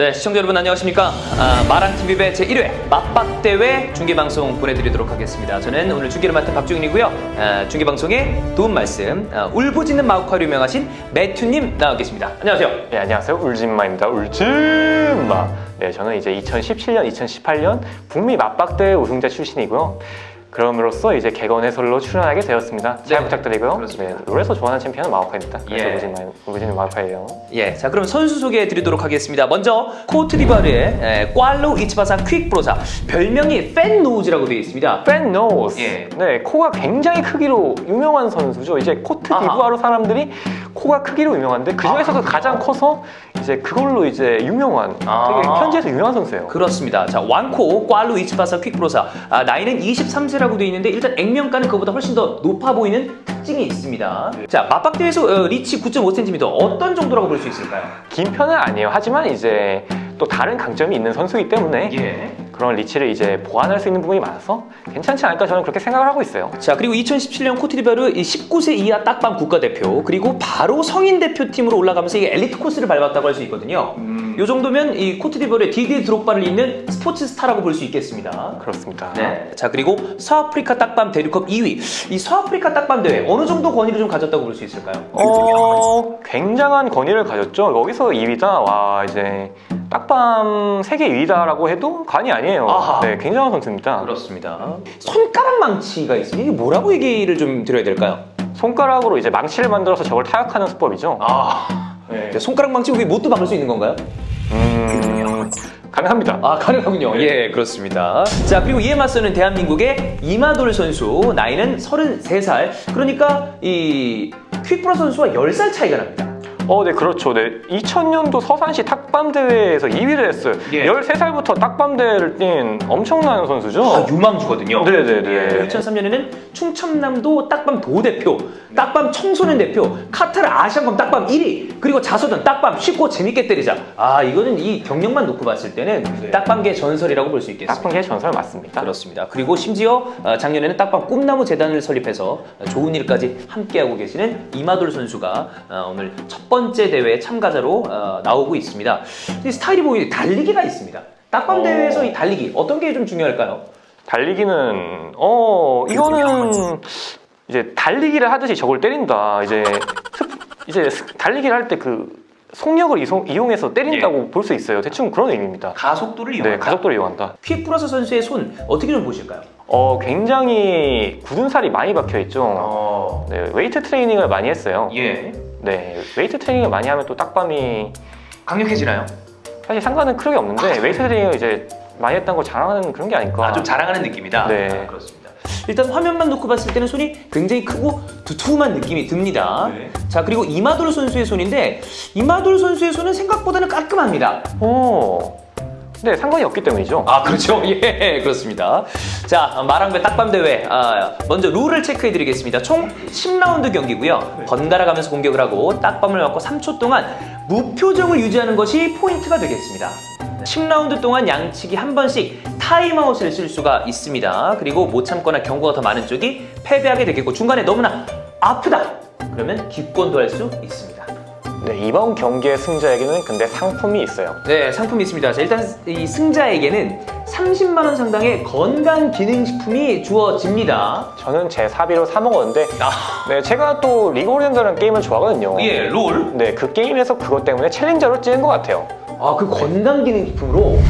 네, 시청자 여러분 안녕하십니까? 아, 마랑TV배 제1회 맞박대회 중계방송 보내드리도록 하겠습니다. 저는 오늘 중계를 맡은 박종인이고요. 아, 중계방송에 도움 말씀, 아, 울부짖는 마우카로 유명하신 매튜님 나와 계십니다. 안녕하세요. 네, 안녕하세요. 울진마입니다. 울진마. 네, 저는 이제 2017년, 2018년 북미 맞박대회 우승자 출신이고요. 그럼으로써 이제 개건 해설로 출연하게 되었습니다. 잘 네, 부탁드리고요. 그렇습니다. 네, 롤에서 좋아하는 챔피언은 마우카입니다. 그래서 예. 울진마, 울진 마우카예요. 예, 자 그럼 선수 소개해 드리도록 하겠습니다. 먼저 코트디바르의 에, 꽈로 이치바사 퀵브로사 별명이 팬노우즈라고 되어 있습니다. 팬 노스. 예. 네, 코가 굉장히 크기로 유명한 선수죠. 이제 코트 아하. 디부아르 사람들이 코가 크기로 유명한데 그 중에서도 아, 가장 커서 이제 그걸로 이제 유명한 아. 되게 현지에서 유명한 선수예요. 그렇습니다. 자, 완코 꽈루 이치바사 퀵브로사 아, 나이는 23세 라고 되어 있는데 일단 액면가는 그보다 훨씬 더 높아 보이는 특징이 있습니다. 자, 맞박대회에서 어, 리치 9.5cm 어떤 정도라고 볼 수 있을까요? 긴 편은 아니에요. 하지만 이제 또 다른 강점이 있는 선수이기 때문에 예. 그런 리치를 이제 보완할 수 있는 부분이 많아서 괜찮지 않을까 저는 그렇게 생각을 하고 있어요. 자, 그리고 2017년 코트디바르 19세 이하 딱밤 국가대표 그리고 바로 성인 대표팀으로 올라가면서 이게 엘리트 코스를 밟았다고 할 수 있거든요. 이 정도면 이 코트디바르의 디디 드록바를 잇는 스포츠 스타라고 볼 수 있겠습니다. 그렇습니다. 네. 자 그리고 서아프리카 딱밤 대륙컵 2위. 이 서아프리카 딱밤 대회 어느 정도 권위를 좀 가졌다고 볼 수 있을까요? 어, 굉장한 권위를 가졌죠. 여기서 2위다. 와, 이제 딱밤 세계 2위다라고 해도 관이 아니에요. 아하. 네, 굉장한 선수입니다. 그렇습니다. 손가락 망치가 있습니다. 이게 뭐라고 얘기를 좀 드려야 될까요? 손가락으로 이제 망치를 만들어서 적을 타격하는 수법이죠. 아, 네. 손가락 망치 우리 못도 박을 수 있는 건가요? 음, 가능합니다. 아 가능하군요. 예 그렇습니다. 자 그리고 이에 맞서는 대한민국의 이마돌 선수 나이는 33살. 그러니까 이 퀵브라 선수와 10살 차이가 납니다. 어, 네, 그렇죠. 네. 2000년도 서산시 탁밤 대회에서 2위를 했어요. 예. 13살부터 딱밤 대회를 뛴 엄청난 선수죠. 아, 유망주거든요. 네네네. 예, 2003년에는 충청남도 딱밤 도대표, 딱밤 청소년 대표, 카타르 아시안컵 딱밤 1위, 그리고 자서전 딱밤 쉽고 재밌게 때리자. 아 이거는 이 경력만 놓고 봤을 때는 네. 딱밤계 전설이라고 볼 수 있겠습니다. 딱밤계 전설 맞습니다. 그렇습니다. 그리고 심지어 어, 작년에는 딱밤 꿈나무 재단을 설립해서 좋은 일까지 함께하고 계시는 이마돌 선수가 어, 오늘 첫 번째 대회 참가자로 어, 나오고 있습니다. 이 스타일이 보이는 달리기가 있습니다. 딱밤 어. 대회에서 이 달리기 어떤 게 좀 중요할까요? 달리기는 어 이거는 이제 달리기를 하듯이 적을 때린다. 이제 스- 이제 스- 달리기를 할 때 그 속력을 이송, 이용해서 때린다고 볼수 있어요. 대충 그런 의미입니다. 가속도를 네, 이용한다. 가속도를 이용한다. 퀵플러스 선수의 손 어떻게 좀 보실까요? 어 굉장히 굳은 살이 많이 박혀 있죠. 어, 네, 웨이트 트레이닝을 많이 했어요. 예, 네, 웨이트 트레이닝을 많이 하면 또 딱밤이 강력해지나요? 사실 상관은 크게 없는데 웨이트 트레이닝을 이제 많이 했다는 걸 자랑하는 그런 게 아닐까. 아, 좀 자랑하는 느낌이다. 네. 아, 그렇습니다. 일단 화면만 놓고 봤을 때는 손이 굉장히 크고 두툼한 느낌이 듭니다. 네. 자 그리고 이마돌 선수의 손인데 이마돌 선수의 손은 생각보다는 깔끔합니다. 오. 네, 상관이 없기 때문이죠. 아 그렇죠. 예 그렇습니다. 자 마랑배 딱밤 대회 아, 먼저 룰을 체크해드리겠습니다. 총 10라운드 경기고요. 번갈아 가면서 공격을 하고 딱밤을 맞고 3초 동안 무표정을 유지하는 것이 포인트가 되겠습니다. 10라운드 동안 양측이 한 번씩 타임아웃을 쓸 수가 있습니다. 그리고 못 참거나 경고가 더 많은 쪽이 패배하게 되겠고 중간에 너무나 아프다 그러면 기권도 할 수 있습니다. 네, 이번 경기의 승자에게는 근데 상품이 있어요. 네, 상품이 있습니다. 자, 일단 이 승자에게는 30만 원 상당의 건강 기능식품이 주어집니다. 저는 제 사비로 사 먹었는데 아, 네, 제가 또 리그 레전드라는 게임을 좋아하거든요. 예, 롤. 네, 그 게임에서 그것 때문에 챌린저로 찍은 것 같아요. 아, 그 건강 기능식품으로.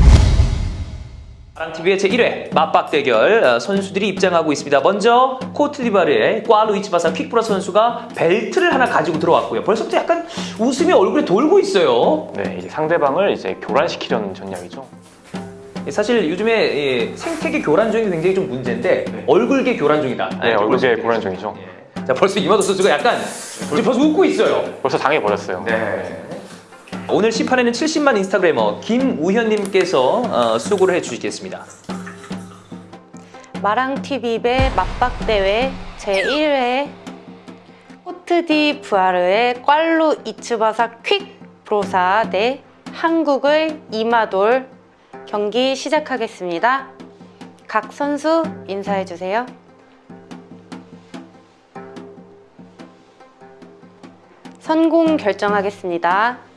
마랑TV의 제1회 맞박 대결 어, 선수들이 입장하고 있습니다. 먼저 코트디부아르의 꽈루 이치바사 퀵브라 선수가 벨트를 하나 가지고 들어왔고요. 벌써부터 약간 웃음이 얼굴에 돌고 있어요. 네, 이제 상대방을 이제 교란시키려는 전략이죠. 사실 요즘에 이 생태계 교란종이 굉장히 좀 문제인데 얼굴계 교란종이다. 네, 볼수 얼굴계. 교란종이죠. 예. 자 벌써 이마도 선수가 약간 벌써 웃고 있어요. 벌써 당해버렸어요. 네. 오늘 심판에는 70만 인스타그래머 김우현님께서 어, 수고를 해주시겠습니다. 마랑TV배 맞박대회 제1회 코트디 부아르의 꽐루 이츠바사 퀵 브로사 대 한국의 이마돌 경기 시작하겠습니다. 각 선수 인사해주세요. 선공 결정하겠습니다.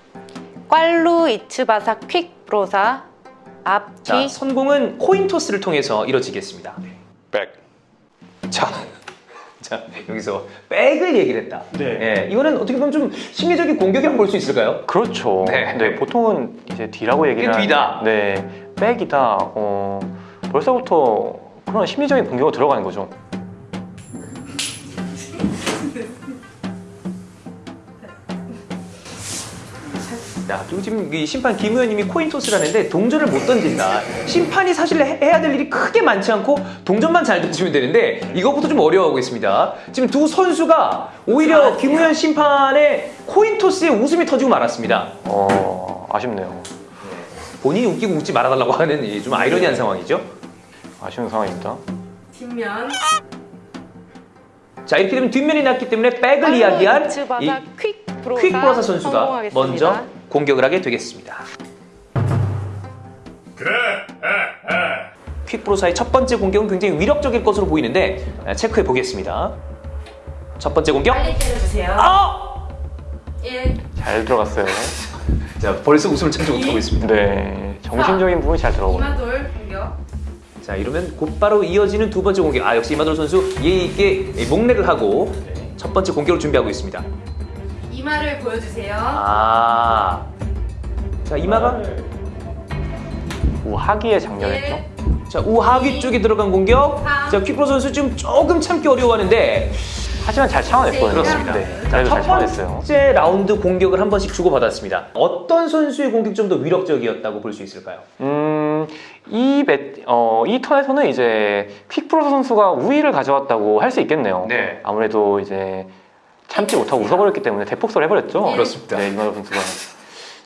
꽐루 이츠바사 퀵 브로사 앞, 자, 뒤. 선공은 코인 토스를 통해서 이루어지겠습니다. 백. 자, 자 여기서 백을 얘기를 했다. 네. 예, 이거는 어떻게 보면 좀 심리적인 공격이라고 볼 수 있을까요? 그렇죠. 네. 네. 보통은 이제 D라고 얘기를 이게 뒤다. 네, 백이다. 어, 벌써부터 그런 심리적인 공격으로 들어가는 거죠. 자, 그리고 지금 이 심판 김 의원님이 코인 토스를 하는데 동전을 못 던진다. 심판이 사실 해- 해야 될 일이 크게 많지 않고 동전만 잘 던지면 되는데 이것부터 좀 어려워하고 있습니다. 지금 두 선수가 오히려 김 의원 심판의 코인 토스에 웃음이 터지고 말았습니다. 어, 아쉽네요. 본인이 웃기고 웃지 말아달라고 하는 이좀 아이러니한 상황이죠. 아쉬운 상황입니다. 뒷면 자 이렇게 되면 뒷면이 났기 때문에 백을 이야기한 이 이츠바사 퀵 브로사 퀵 브로사 선수가 성공하겠습니다. 먼저 공격을 하게 되겠습니다. 퀵 브로사의 첫 번째 공격은 굉장히 위력적일 것으로 보이는데 아, 체크해 보겠습니다. 첫 번째 공격. 빨리 때려주세요. 아! 1. 잘 들어갔어요. 자 벌써 웃음을 참지 못하고 있습니다. 네, 정신적인 부분이 잘 들어가고. 이마돌 공격. 자 이러면 곧바로 이어지는 두 번째 공격. 아 역시 이마돌 선수 예의 있게 이 목례를 하고 첫 번째 공격을 준비하고 있습니다. 이마를 보여주세요. 아. 자 이마가 우하기의 장렬했죠. 1. 자 우하기 쪽에 들어간 공격. 삼. 자 퀵브로 선수 지금 조금 참기 어려워하는데 하지만 잘 참아냈거든요. 그렇습니다. 네, 자, 첫잘 참아냈어요. 번째 라운드 공격을 한 번씩 주고받았습니다. 어떤 선수의 공격이 좀더 위력적이었다고 볼 수 있을까요? 음, 이, 매, 어, 이 턴에서는 이제 퀵프로 선수가 우위를 가져왔다고 할 수 있겠네요. 네. 아무래도 이제 참지 못하고 웃어버렸기 때문에 대폭설 해버렸죠. 그렇습니다. 네, 이만호 선수가.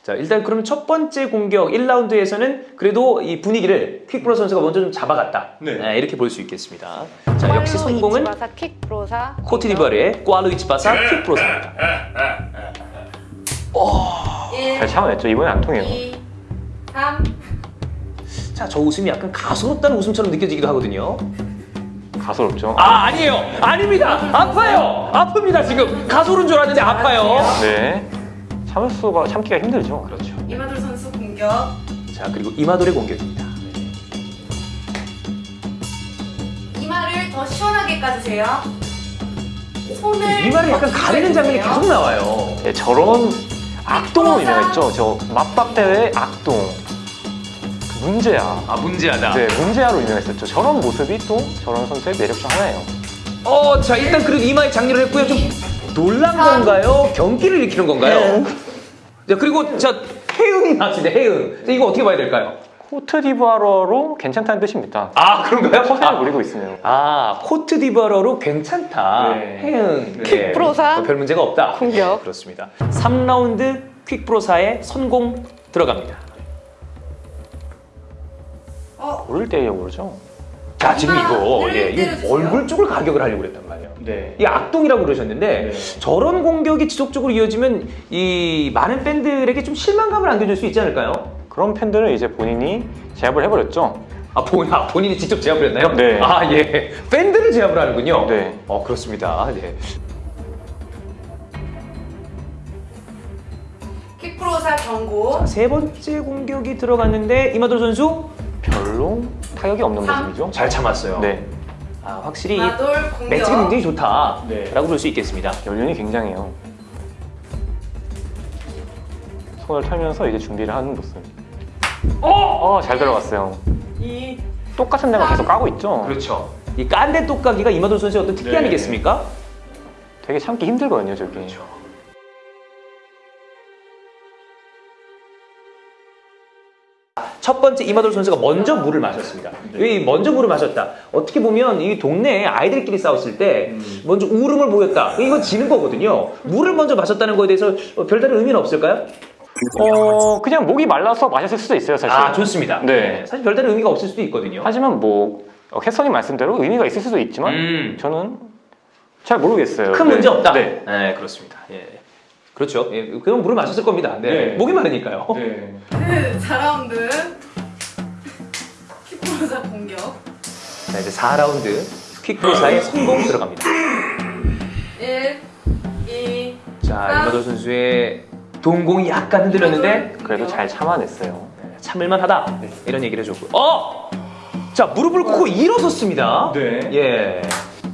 자 일단 그러면 첫 번째 공격 1라운드에서는 그래도 이 분위기를 퀵브로 선수가 먼저 좀 잡아갔다. 네, 이렇게 볼 수 있겠습니다. 자 역시 성공은 코트디부아르의 꽈루이치바사 퀵브로사입니다. 1. 잘 참아냈죠. 이번엔 안 통해요. 2. 3. 자 저 웃음이 약간 가소롭다는 웃음처럼 느껴지기도 하거든요. 가소롭죠. 아 아니에요 아닙니다 아파요 아픕니다 지금 가소른 줄 알았는데 아파요 네. 참을 수가, 참기가 힘들죠. 그렇죠 이마돌 선수 공격. 자 그리고 이마돌의 공격입니다 이마를 더 시원하게 까주세요. 손을 이마를 약간 가리는 장면이 계속 나와요 네, 저런 악동으로 유명했죠. 저 맞박 대회 악동. 그 문제야. 아 문제하다 네, 문제아로 유명했었죠. 저런 모습이 또 저런 선수의 매력 중 하나예요. 어 자 일단 그래도 이마에 장렬을 했고요 좀 놀란 건가요 경기를 일으키는 건가요 자 그리고 자 해응이 나왔습니다 해응 자, 이거 어떻게 봐야 될까요 코트 디부아러로 괜찮다는 뜻입니다. 아 그런가요 허세를 아, 부리고 있으면. 아 코트디부아러로 괜찮다 네. 해응 퀵브로사. 뭐별 문제가 없다 공격. 네, 그렇습니다 3라운드 퀵브로사의 선공 들어갑니다 어. 오를 때려고 그러죠. 자 지금 이거 네, 예, 이. 얼굴 쪽을 가격을 하려고 그랬단 말이에요 네. 이 악동이라고 그러셨는데 네. 저런 공격이 지속적으로 이어지면 이 많은 팬들에게 좀 실망감을 안겨줄 수 있지 않을까요? 그런 팬들은 이제 본인이 제압을 해버렸죠. 아, 본, 아 본인이 직접 제압을 했나요? 네. 아 예, 팬들을 제압을 하는군요. 네. 어 그렇습니다. 네. 퀵프로사 경고. 자, 세 번째 공격이 들어갔는데 이마돌 선수 별로 타격이 없는 삼. 모습이죠. 잘 참았어요. 네. 아 확실히. 매치가 굉장히 좋다라고 네. 볼 수 있겠습니다. 연륜이 굉장해요. 손을 털면서 이제 준비를 하는 모습. 어! 잘 들어갔어요. 2. 똑같은 데만 계속 까고 있죠. 그렇죠. 이 깐데 똑가기가 이마돌 선수의 어떤 특기 네. 아니겠습니까? 되게 참기 힘들거든요, 저게. 첫 번째 이마돌 선수가 먼저 물을 마셨습니다. 왜 먼저 물을 마셨다? 어떻게 보면 이 동네에 아이들끼리 싸웠을 때 먼저 울음을 보였다. 이건 지는 거거든요. 물을 먼저 마셨다는 거에 대해서 어, 별다른 의미는 없을까요? 어, 그냥 목이 말라서 마셨을 수도 있어요, 사실. 아 좋습니다. 네. 사실 별다른 의미가 없을 수도 있거든요. 하지만 뭐 어, 캐서님 말씀대로 의미가 있을 수도 있지만 음. 저는 잘 모르겠어요. 큰 네. 문제 없다. 네. 네, 그렇습니다. 예. 그렇죠. 예, 그럼 물을 마셨을 겁니다. 네. 네. 목이 마르니까요. 네. 4라운드. 퀵프로사 공격. 자, 이제 4라운드 퀵프로사의 성공 들어갑니다. 1. 2. 자, 아. 이마돌 선수의 동공이 약간 흔들렸는데 그래도 잘 참아냈어요. 참을만 하다 이런 얘기를 해줬고 어! 자 무릎을 꿇고 일어섰습니다 네. 예.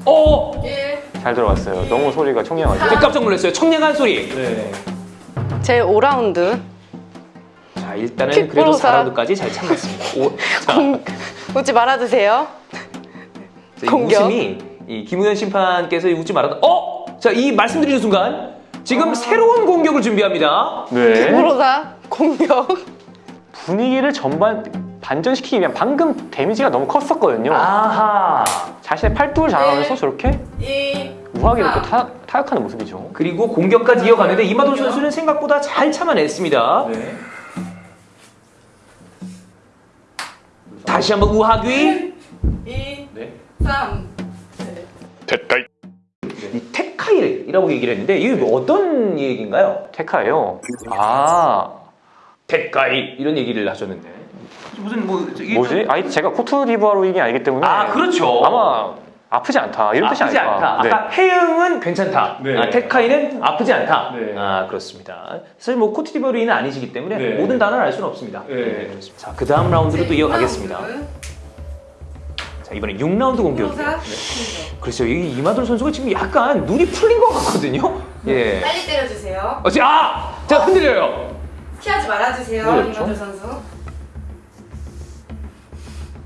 어! 1 잘 들어갔어요. 너무 소리가 청량하죠. 저 깜짝 놀랐어요 청량한 소리 네. 제 5라운드 자 일단은 킥 그래도 브로사. 4라운드까지 잘 참았습니다 오, 자, 웃지 말아주세요. 이 공격. 웃음이 이 김우현 심판께서 이 웃지 말았다 어! 자 이 말씀드리는 순간 지금 새로운 공격을 준비합니다 네. 프로사 공격. 분위기를 전반 반전시키기 위한 방금 데미지가 너무 컸었거든요. 아하 자신의 팔뚝을 자랑하면서 네. 저렇게 2 우아하게 이렇게 타, 타격하는 모습이죠. 그리고 공격까지 이어가는데 이마돌 선수는 생각보다 잘 참아냈습니다 네. 다시 한번 우하귀 2 네. 3이 테카이라고 얘기를 했는데 이게 뭐 어떤 얘기인가요? 테카예요. 아 테카이 이런 얘기를 하셨는데 무슨 뭐 뭐지? 아니 제가 코트 디부아로인이 아니기 때문에 아 그렇죠 아마 아프지 않다 이런 뜻이 아프지 아닐까. 않다. 네. 아까 해응은 괜찮다. 네. 아, 테카이는 아프지 않다. 네. 아 그렇습니다. 사실 뭐 코트디버리는 아니시기 때문에 네. 모든 단어를 알 수는 없습니다. 네. 그렇습니다. 자, 그 다음 라운드로 또 이어가겠습니다. 자, 이번에 6라운드 공격이에요. 네. 그렇죠. 이 이마돌 선수가 지금 약간 눈이 풀린 것 같거든요. 예. 빨리 때려주세요 어, 지- 아, 자 흔들려요. 피하지 말아주세요. 이마돌 선수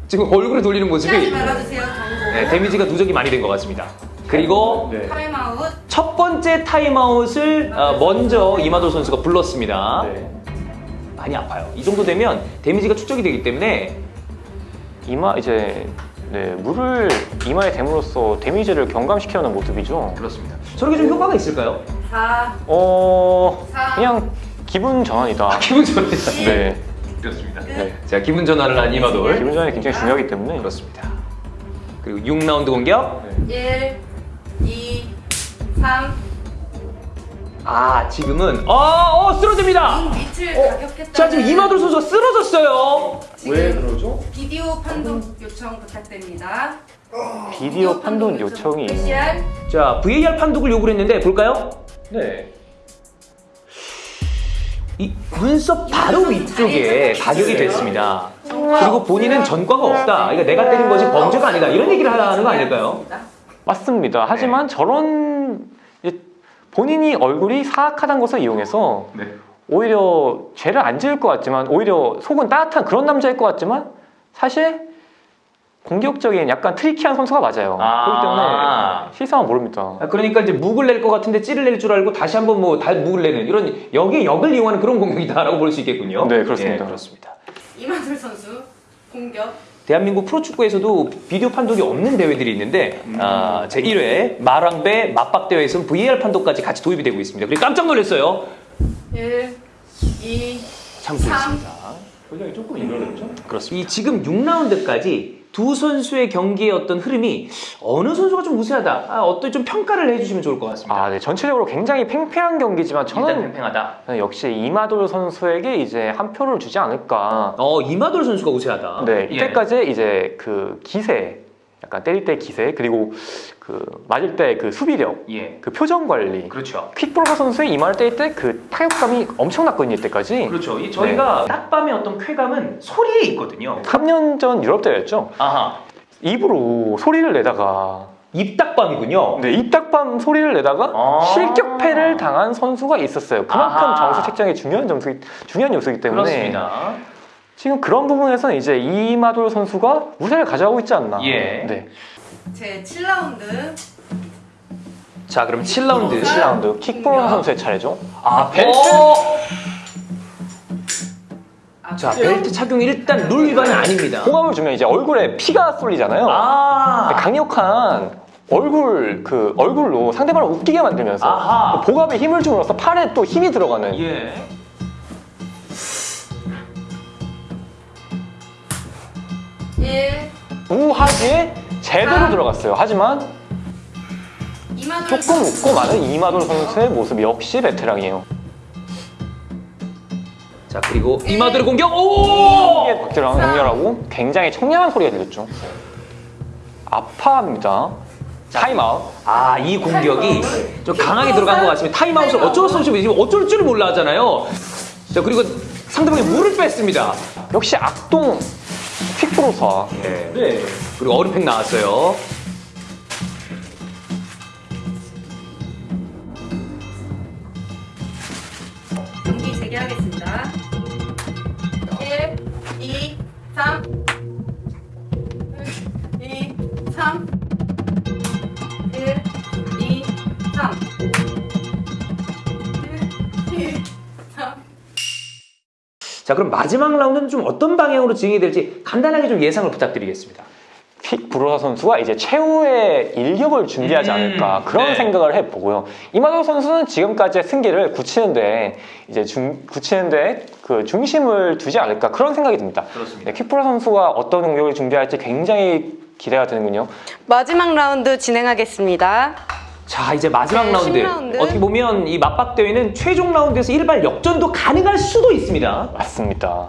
지금 얼굴을 돌리는 모습이 네, 데미지가 누적이 많이 된 것 같습니다. 그리고 네. 타임아웃 첫 번째 타임아웃을 어, 먼저 이마돌 선수가 불렀습니다. 네. 많이 아파요. 이 정도 되면 데미지가 축적이 되기 때문에 이마 이제 네, 물을 이마에 댐으로써 데미지를 경감시켜놓는 모습이죠. 그렇습니다. 저렇게 좀 효과가 있을까요? 4어 사. 그냥 기분 전환이다. 기분 전환. 네. 그렇습니다. 네. 자, 기분 전환을 한 이마돌. 기분 전환이 굉장히 중요하기 때문에 그렇습니다. 그리고 6라운드 공격. 1 2 3 아, 지금은 어, 어 쓰러집니다. 밑을 어, 가격했다 자, 지금 이마돌 선수가 쓰러졌어요. 그러죠? 비디오 판독 요청 부탁드립니다 비디오 판독 요청이 PCR 자, VAR 판독을 요구를 했는데 볼까요? 네. 이 눈썹 바로 위쪽에 가격이 됐습니다. 그리고 본인은 전과가 없다. 이거 내가 때린 것이 범죄가 아니다. 이런 얘기를 하는 거 아닐까요? 맞습니다. 하지만 저런 이제 본인이 얼굴이 사악하다는 것을 이용해서 네. 오히려 죄를 안 지을 것 같지만 오히려 속은 따뜻한 그런 남자일 것 같지만 사실 공격적인 약간 트리키한 선수가 맞아요. 아. 그렇기 때문에 실상은 모릅니다. 아, 그러니까 이제 묵을 낼 것 같은데 찌를 낼 줄 알고 다시 한번 뭐 다 묵을 내는 이런 역의 역을 이용하는 그런 공격이다라고 볼 수 있겠군요. 네, 그렇습니다. 예, 그렇습니다. 이마돌 선수 공격 대한민국 프로축구에서도 비디오 판독이 없는 대회들이 있는데 아, 제 1회 마랑배 맞박 대회에서는 VAR 판독까지 같이 도입이 되고 있습니다. 그리고 깜짝 놀랐어요. 1 2참 삼. 그렇습니다. 표정이 조금 일어났죠? 그렇습니다. 이 지금 6라운드까지 두 선수의 경기의 어떤 흐름이 어느 선수가 좀 우세하다. 아, 어떤 좀 평가를 해주시면 좋을 것 같습니다. 아, 네. 전체적으로 굉장히 팽팽한 경기지만 저는 팽팽하다. 역시 이마돌 선수에게 이제 한 표를 주지 않을까. 어 이마돌 선수가 우세하다. 네, 예. 이때까지 이제 그 기세, 약간 때릴 때 기세, 그리고 그 맞을 때 그 수비력, 예. 그 표정 관리, 그렇죠. 퀵브로커 선수의 이마를 때릴 때 그 타격감이 엄청났거든요, 이때까지. 그렇죠. 이 저희가 딱밤의 어떤 쾌감은 소리에 있거든요. 3년 전 유럽 대회였죠. 아하. 입으로 소리를 내다가 입딱밤이군요. 네, 입딱밤 소리를 내다가 아. 실격패를 당한 선수가 있었어요. 그만큼 아하. 점수 책정에 중요한 점수 중요한 요소이기 때문에 그렇습니다. 지금 그런 부분에서는 이제 이마돌 선수가 우세를 가져가고 있지 않나. 예. 네. 제 7라운드 자, 그럼 7라운드. 7라운드 킥브로커 선수의 차례죠. 아, 벨트. 아, 자, 벨트 착용이 일단 룰 위반은 아닙니다. 호감을 주면 이제 얼굴에 피가 쏠리잖아요. 아. 강력한 얼굴 그 얼굴로 상대방을 웃기게 만들면서 아하. 그 복압에 힘을 줌으로써 팔에 또 힘이 들어가는 예. 일 우하기에 제대로 아. 들어갔어요. 하지만 조금 웃고 마는 이마돌 선수의 모습 역시 베테랑이에요. 자, 그리고 이마돌의 공격. 오! 이게 박재랑 응렬하고 굉장히 청량한 소리가 들렸죠. 아파합니다. 타임아웃. 아, 이 공격이 좀 강하게 들어간 것 같습니다. 타임아웃을 어쩔 수 없이 지금 어쩔 줄을 몰라 하잖아요. 자, 그리고 상대방이 물을 뺐습니다. 역시 악동 퀵브로서. 네. 그리고 어리팩 나왔어요. 자, 그럼 마지막 라운드는 좀 어떤 방향으로 진행이 될지 간단하게 좀 예상을 부탁드리겠습니다. 퀵브로서 선수가 이제 최후의 일격을 준비하지 음, 않을까 그런 네. 생각을 해보고요. 이마도 선수는 지금까지의 승기를 굳히는데 이제 중, 굳히는데 그 중심을 두지 않을까 그런 생각이 듭니다. 그렇습니다. 네, 퀵브로 선수가 어떤 공격을 준비할지 굉장히 기대가 되는군요. 마지막 라운드 진행하겠습니다. 자, 이제 마지막 네, 라운드. 10라운드. 어떻게 보면 이 맞박 대회는 최종 라운드에서 일발 역전도 가능할 수도 있습니다. 맞습니다.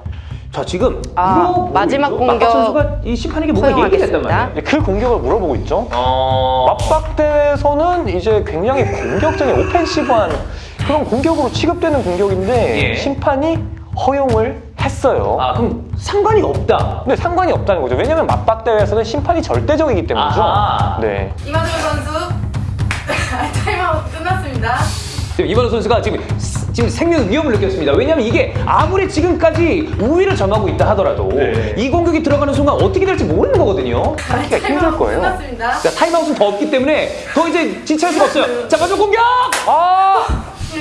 자, 지금 아, 마지막 있죠? 공격 맞박 선수가 이 심판에게 뭔가 얘기했단. 말이에요. 이제 그 공격을 물어보고 있죠. 어... 맞박대에서는 이제 굉장히 공격적인 오펜시브한 그런 공격으로 취급되는 공격인데 예. 심판이 허용을 했어요. 아, 그럼 상관이 없다. 근데 상관이 없다는 거죠. 왜냐면 맞박대회에서는 심판이 절대적이기 때문이죠. 아하. 네. 이마돌 선수 지금 이마돌 선수가 지금 스- 지금 생명 위험을 느꼈습니다. 왜냐하면 이게 아무리 지금까지 우위를 점하고 있다 하더라도 네. 이 공격이 들어가는 순간 어떻게 될지 모르는 거거든요. 하기가 힘들 타임아웃 거예요. 끝났습니다. 자, 타임아웃은 더 없기 때문에 더 이제 지체할 수가 없어요. 자, 마지막 공격! 아!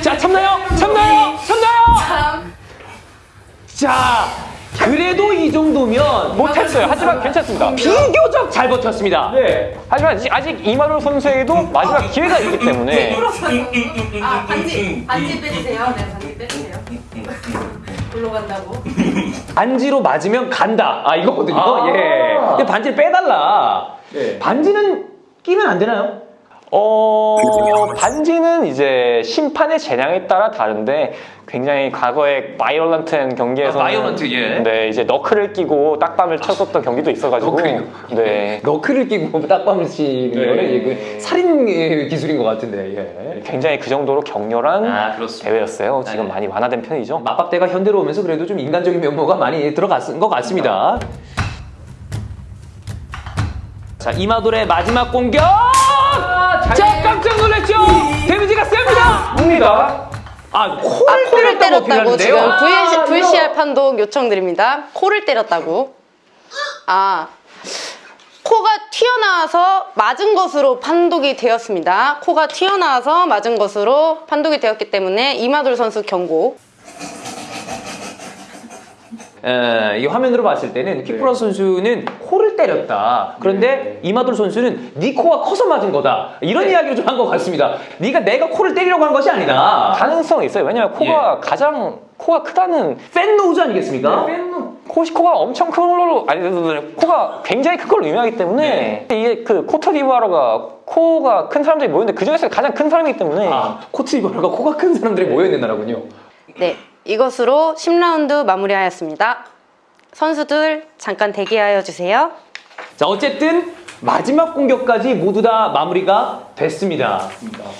자, 참나요? 참나요? 참나요? 3. 자, 그래도 이 정도면 못했어요. 하지만 괜찮습니다. 비교적 잘 버텼습니다. 네. 하지만 아직- 이만호 선수에게도 마지막 기회가 있기 때문에 아 반지 반지 빼주세요. 네 반지 빼주세요. 골로 간다고. 반지로 맞으면 간다. 아, 이거거든요. 아. 예. 근데 반지를 빼달라. 네. 반지는 끼면 안 되나요? 어 반지는 이제 심판의 재량에 따라 다른데 굉장히 과거에 violent한 경기에서 아, violent, 예. 네 이제 knuckle을 끼고 딱밤을 쳤었던 경기도 있어가지고 knuckle이요? 네 knuckle을 끼고 딱밤을 치는 네. 거는 이게 그 살인 예, 기술인 것 같은데. 예. 굉장히 그 정도로 격렬한 아. 대회였어요. 지금 네. 많이 완화된 편이죠. 맞박대가 현대로 오면서 그래도 좀 인간적인 면모가 많이 들어갔은 것 같습니다. 자, 이마돌의 마지막 공격! 자, 깜짝 놀랐죠? 데미지가 셉니다! 뭡니다. 아, 코를, 아, 코를 때렸다고 때렸다고? 지금 VC, 아, VCR 판독 요청드립니다. 코를 때렸다고. 아, 코가 튀어나와서 맞은 것으로 판독이 되었습니다. 코가 튀어나와서 맞은 것으로 판독이 되었기 때문에 이마돌 선수 경고. 에, 이 화면으로 봤을 때는 킥프로 선수는 코를 때렸다. 그런데 이마돌 선수는 네 코가 커서 맞은 거다. 이런 이야기를 좀 한 것 같습니다. 네가 내가 코를 때리려고 한 것이 아니다. 가능성이 있어요. 왜냐면 코가 가장 코가 크다는 fat nose 아니겠습니까? 코, 코가 엄청 큰 걸로 아니 코가 굉장히 큰 걸로 유명하기 때문에 이게 그 코트디부아르가 코가 큰 사람들이 모였는데 그 중에서 가장 큰 사람이기 때문에 아, 코트디부아르가 코가 큰 사람들이 모여 있는 나라군요. 네, 이것으로 10라운드 마무리하였습니다. 선수들 잠깐 대기하여 주세요. 자, 어쨌든 마지막 공격까지 모두 다 마무리가 됐습니다.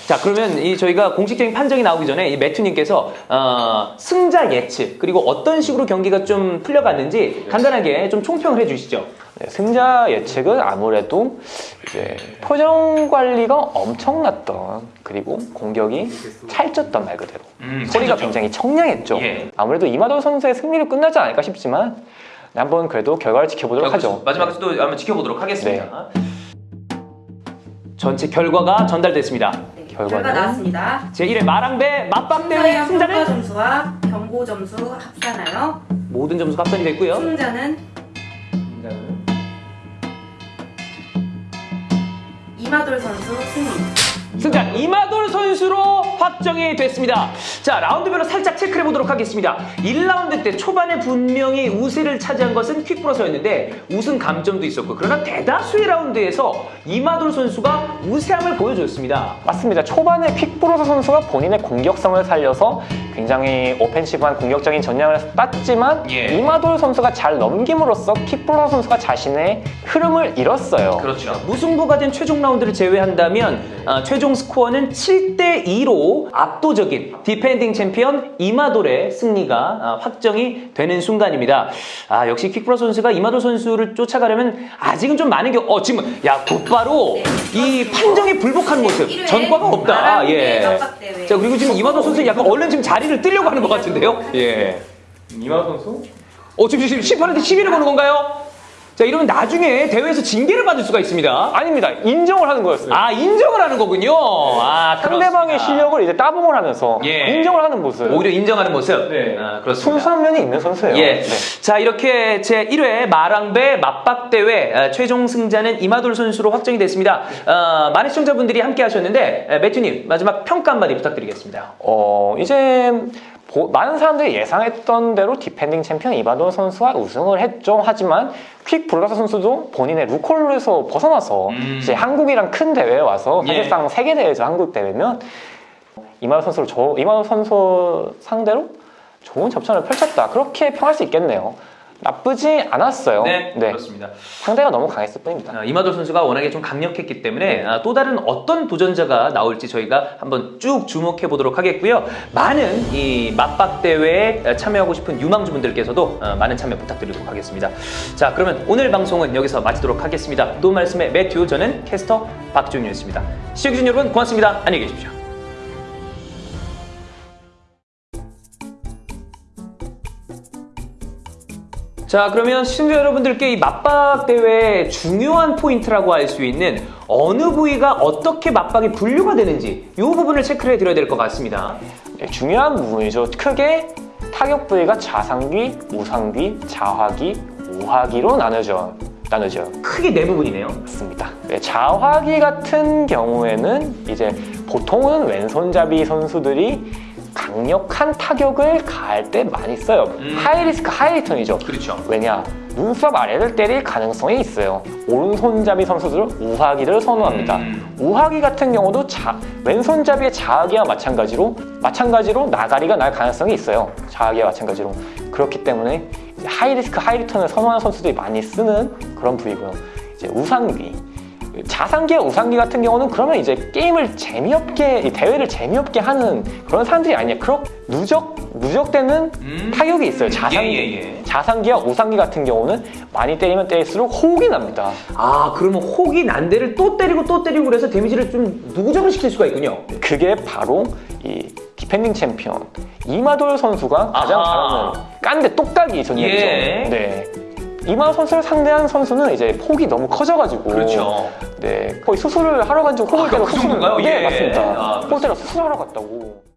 자, 그러면 이 저희가 공식적인 판정이 나오기 전에 이 매튜님께서 어, 승자 예측 그리고 어떤 식으로 경기가 좀 풀려갔는지 간단하게 좀 총평을 해주시죠. 네, 승자 예측은 아무래도 이제 표정 관리가 엄청났던 그리고 공격이 찰졌던 말 그대로 음, 소리가 찰졌죠. 굉장히 청량했죠. 예. 아무래도 이마도 선수의 승리로 끝나지 않을까 싶지만 한번 그래도 결과를 지켜보도록 하죠. 마지막에도 한번 지켜보도록 하겠습니다. 전체 결과가 전달됐습니다. 네, 결과는? 결과 나왔습니다. 제1회 마랑배 맞박 대회 승자의 평가 승자는 점수와 경고 점수 합산하여 모든 점수가 합산이 됐고요. 승자는 이마돌 선수 승리. 승자 이마돌 선수로 확정이 됐습니다. 자 라운드별로 살짝 체크해 보도록 하겠습니다. 1라운드 때 초반에 분명히 우세를 차지한 것은 퀵브로서였는데 우승 감점도 있었고 그러나 대다수의 라운드에서 이마돌 선수가 우세함을 보여줬습니다. 맞습니다. 초반에 퀵브로서 선수가 본인의 공격성을 살려서 굉장히 오펜시브한 공격적인 전략을 땄지만 예. 이마돌 선수가 잘 넘김으로써 킥블러 선수가 자신의 흐름을 잃었어요. 그렇죠. 무승부가 된 최종 라운드를 제외한다면 어, 최종 스코어는 7대 2로 압도적인 디펜딩 챔피언 이마돌의 승리가 어, 확정이 되는 순간입니다. 아 역시 킥브러 선수가 이마돌 선수를 쫓아가려면 아직은 좀 많은 경. 어 지금 야 곧바로 이 판정에 불복한 모습. 전과가 없다. 마라톤 예. 맞박대회. 자 그리고 지금 이마돌 선수 약간 얼른 지금 자리 를 뜨려고 하는 것 같은데요. 예. 이마 선수? 어 지금 지금 심판한테 시비를 거는 건가요? 자 이러면 나중에 대회에서 징계를 받을 수가 있습니다. 아닙니다. 인정을 하는 거였어요. 아 인정을 하는 거군요. 아 상대방의. 실력을 이제 따봉을 하면서 예. 인정을 하는 모습. 오히려 인정하는 모습. 네. 아, 그렇습니다. 순수한 면이 있는 선수예요. 예. 네. 자 이렇게 제 1회 마랑배 맞박 대회 아, 최종 승자는 이마돌 선수로 확정이 됐습니다. 어, 많은 시청자분들이 함께 하셨는데 에, 매튜님 마지막 평가 한마디 부탁드리겠습니다. 어, 이제 보- 많은 사람들이 예상했던 대로 디펜딩 챔피언 이마돌 선수가 우승을 했죠. 하지만 퀵 블라서 선수도 본인의 루콜에서 벗어나서 음. 이제 한국이랑 큰 대회에 와서 예. 사실상 세계 대회죠. 한국 대회면 이마돈 선수를 저 이마돈 선수 상대로 좋은 접전을 펼쳤다. 그렇게 평할 수 있겠네요. 나쁘지 않았어요. 그렇습니다. 상대가 너무 강했을 뿐입니다. 아, 이마돌 선수가 워낙에 좀 강력했기 때문에 아, 또 다른 어떤 도전자가 나올지 저희가 한번 쭉 주목해 보도록 하겠고요. 많은 이 맞박 대회에 참여하고 싶은 유망주분들께서도 어, 많은 참여 부탁드리도록 하겠습니다. 자, 그러면 오늘 방송은 여기서 마치도록 하겠습니다. 또 말씀의 매튜 저는 캐스터 박준윤이었습니다. 시청해주신 여러분 고맙습니다. 안녕히 계십시오. 자 그러면 시청자 여러분들께 이 맞박 대회의 중요한 포인트라고 할 수 있는 어느 부위가 어떻게 맞박이 분류가 되는지 이 부분을 체크를 해드려야 될 것 같습니다. 네, 중요한 부분이죠. 크게 타격 부위가 좌상귀, 우상귀, 좌하귀, 우하귀로 나누죠. 나누죠. 크게 네 부분이네요. 맞습니다. 네, 좌하귀 같은 경우에는 이제 보통은 왼손잡이 선수들이 강력한 타격을 가할 때 많이 써요. 음. high risk high return이죠. 그렇죠. 왜냐? 눈썹 아래를 때릴 가능성이 있어요. 오른손잡이 선수들은 우하귀를 선호합니다. 음. 우하귀 같은 경우도 자, 왼손잡이의 좌하귀와 마찬가지로 마찬가지로 나가리가 날 가능성이 있어요. 좌하귀와 마찬가지로 그렇기 때문에 이제 high risk high return을 선호하는 선수들이 많이 쓰는 그런 부위고요. 이제 우상귀 좌상귀와 우상귀 같은 경우는 그러면 이제 게임을 재미없게 이 대회를 재미없게 하는 그런 사람들이 아니에요. 그렇 누적 누적되는 음. 타격이 있어요. 좌상귀 예, 예, 예. 좌상귀와 우상귀 같은 경우는 많이 때리면 때릴수록 혹이 납니다. 아 그러면 혹이 난 데를 또 때리고 또 때리고 그래서 데미지를 좀 누적을 시킬 수가 있군요. 그게 바로 이 디펜딩 챔피언 이마돌 선수가 가장 아하. 잘하는 깐데 똑딱이 전략이죠. 예. 네. 이마 선수를 상대한 선수는 이제 폭이 너무 커져가지고 그렇죠. 네 거의 수술을 하러 간지고 아, 호흡을 때려 그 수술을 정도인가요? 네 예. 맞습니다. 아, 때려 수술하러 갔다고